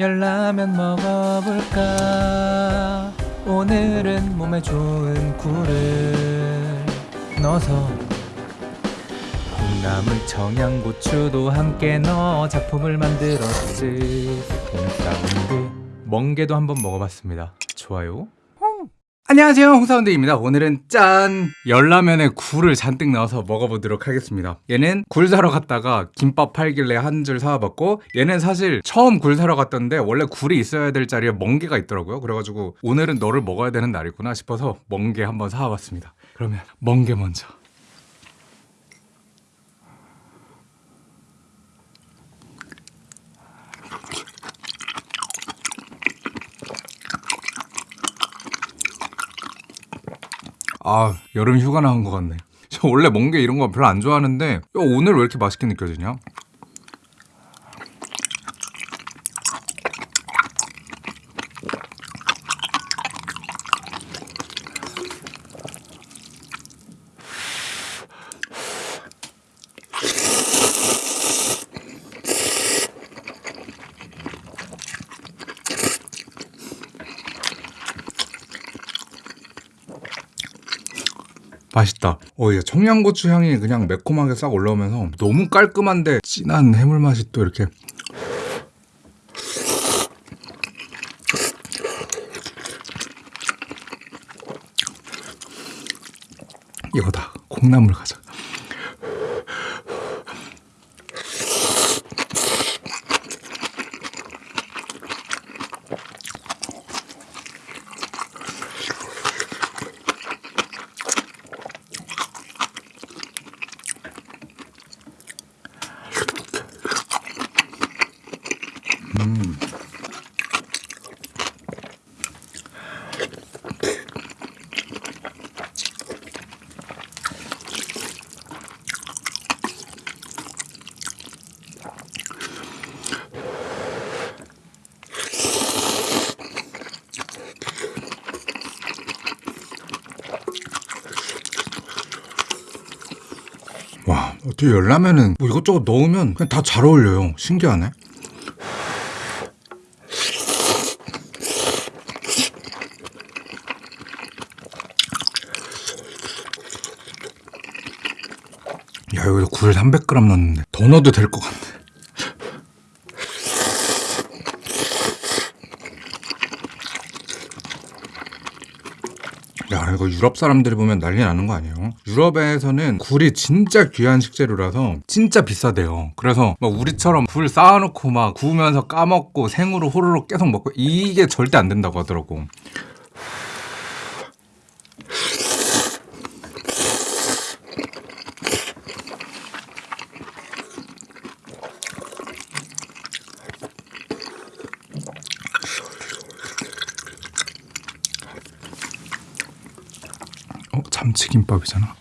열라면 먹어볼까? 오늘은 몸에 좋은 굴을 넣어서 콩나물 청양고추도 함께 넣어 작품을 만들었지. 홍사운드 멍게도 한번 먹어봤습니다. 좋아요 안녕하세요. 홍사운드입니다. 오늘은 짠! 열라면에 굴을 잔뜩 넣어서 먹어보도록 하겠습니다. 얘는 굴 사러 갔다가 김밥 팔길래 한 줄 사와봤고 얘는 사실 처음 굴 사러 갔던데 원래 굴이 있어야 될 자리에 멍게가 있더라고요. 그래가지고 오늘은 너를 먹어야 되는 날이구나 싶어서 멍게 한번 사와봤습니다. 그러면 멍게 먼저 아 여름 휴가 나온 것 같네. 저 원래 멍게 이런 거 별로 안 좋아하는데 야, 오늘 왜 이렇게 맛있게 느껴지냐 맛있다. 어, 이 청양고추 향이 그냥 매콤하게 싹 올라오면서 너무 깔끔한데 진한 해물 맛이 또 이렇게. 이거다. 콩나물 가자. 어떻게 열라면은 뭐 이것저것 넣으면 그냥 다 잘 어울려요. 신기하네. 야, 여기서 굴 300g 넣었는데 더 넣어도 될 것 같네. 야 이거 유럽 사람들이 보면 난리 나는 거 아니에요? 유럽에서는 굴이 진짜 귀한 식재료라서 진짜 비싸대요 그래서 막 우리처럼 굴 쌓아놓고 막 구우면서 까먹고 생으로 호로록 계속 먹고 이게 절대 안 된다고 하더라고 참치김밥이잖아.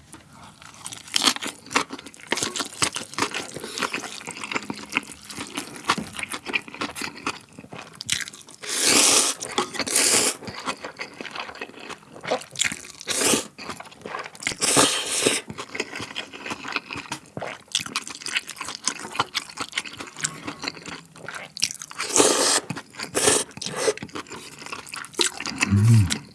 음.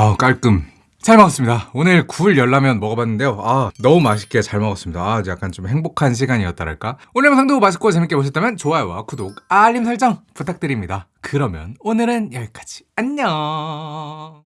아 깔끔. 잘 먹었습니다. 오늘 굴 열라면 먹어봤는데요. 아, 너무 맛있게 잘 먹었습니다. 아, 약간 좀 행복한 시간이었다랄까. 오늘 영상도 맛있고 재밌게 보셨다면 좋아요와 구독, 알림 설정 부탁드립니다. 그러면 오늘은 여기까지. 안녕.